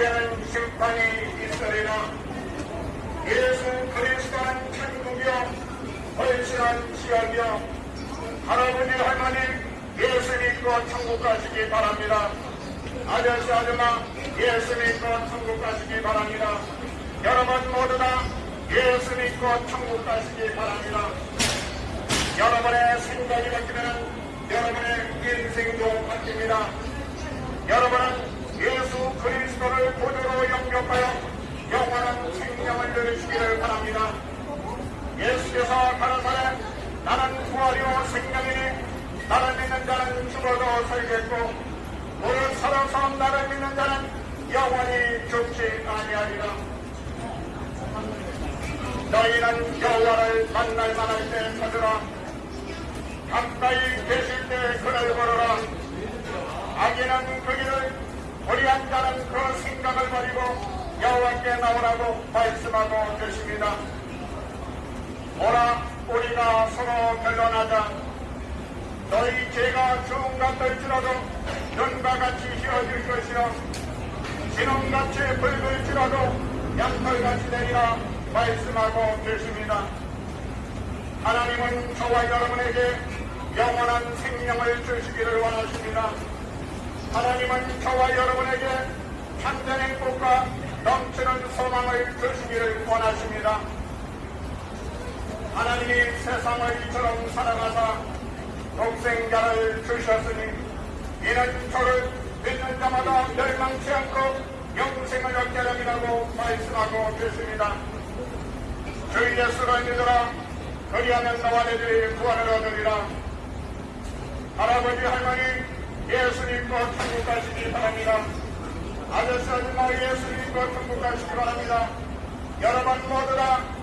후에는 심판이 있으리라 예수 그리스도는 천국이요 헌신한 지역이요 할아버지 할머니 예수 믿고 천국 가시기 바랍니다. 아저씨 아줌마 예수 믿고 천국 가시기 바랍니다. 여러분 모두 다 예수 믿고 천국 가시기 바랍니다. 여러분의 생각이 바뀌면 여러분의 인생도 바뀝니다 여러분은 예수 그리스도를 구주로 영접 하여 영원한 생명을 누리시기를 바랍니다. 예수께서 가라사대 나는 부활이요 생명이니 나를 믿는 자는 죽어도 살겠고 오늘 살아서 나를 믿는 자는 영원히 죽지 아니하리라. 너희는 여호와를 만날 만할 때 찾으라. 가까이 계실 때 그를 걸어라. 악인은 그 한 자는 그 생각을 버리고 여호와께 나오라고 말씀하고 계십니다. 오라 우리가 서로 결론하자. 너희 죄가 주음 같을지라도 눈과 같이 휘어질 것이요 진홍같이 붉을지라도 양털같이 되리라 말씀하고 계십니다. 하나님은 저와 여러분에게 영원한 생명을 주시기를 원하십니다. 하나님은 저와 여러분에게 참된 행복과 넘치는 소망을 주시기를 원하십니다. 하나님이 세상을 이처럼 사랑하사 독생자를 주셨으니 이는 저를 믿는 자마다 멸망치 않고 영생을 얻게 함이라고 말씀하고 계십니다. 주 예수를 믿으라 그리하면 너와 내들이 구원을 얻으리라 할아버지 할머니 천국 가시기 바랍니다. 아저씨 아줌마 예수 믿고 천국 가시기 바랍니다. 여러분 모두 다